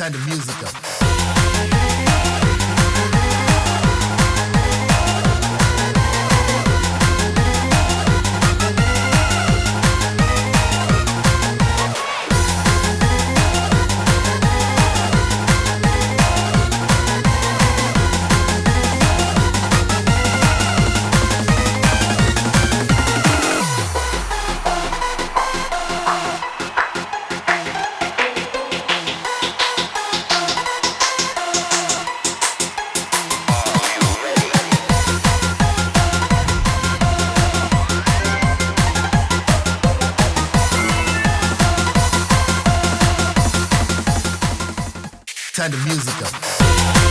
Turn the music up. turn the music up.